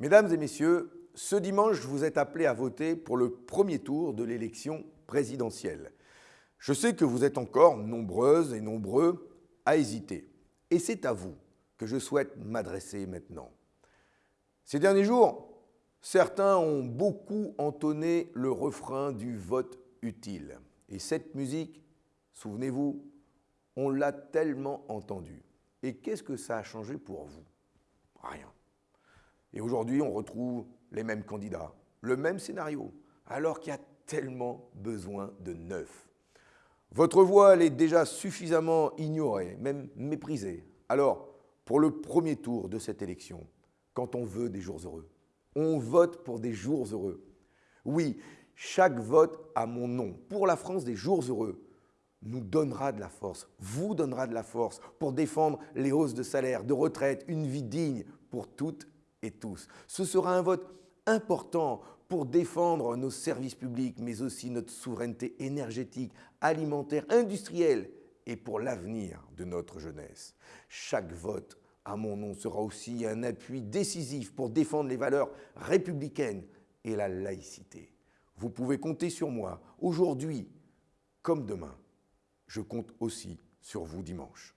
Mesdames et messieurs, ce dimanche, vous êtes appelés à voter pour le premier tour de l'élection présidentielle. Je sais que vous êtes encore nombreuses et nombreux à hésiter. Et c'est à vous que je souhaite m'adresser maintenant. Ces derniers jours, certains ont beaucoup entonné le refrain du vote utile. Et cette musique, souvenez-vous, on l'a tellement entendue. Et qu'est-ce que ça a changé pour vous? Rien. Et aujourd'hui, on retrouve les mêmes candidats, le même scénario, alors qu'il y a tellement besoin de neuf. Votre voix, elle est déjà suffisamment ignorée, même méprisée. Alors, pour le premier tour de cette élection, quand on veut des jours heureux, on vote pour des jours heureux. Oui, chaque vote à mon nom pour la France des jours heureux nous donnera de la force, vous donnera de la force pour défendre les hausses de salaire, de retraite, une vie digne pour toutes et tous. Ce sera un vote important pour défendre nos services publics, mais aussi notre souveraineté énergétique, alimentaire, industrielle et pour l'avenir de notre jeunesse. Chaque vote à mon nom sera aussi un appui décisif pour défendre les valeurs républicaines et la laïcité. Vous pouvez compter sur moi aujourd'hui comme demain. Je compte aussi sur vous dimanche.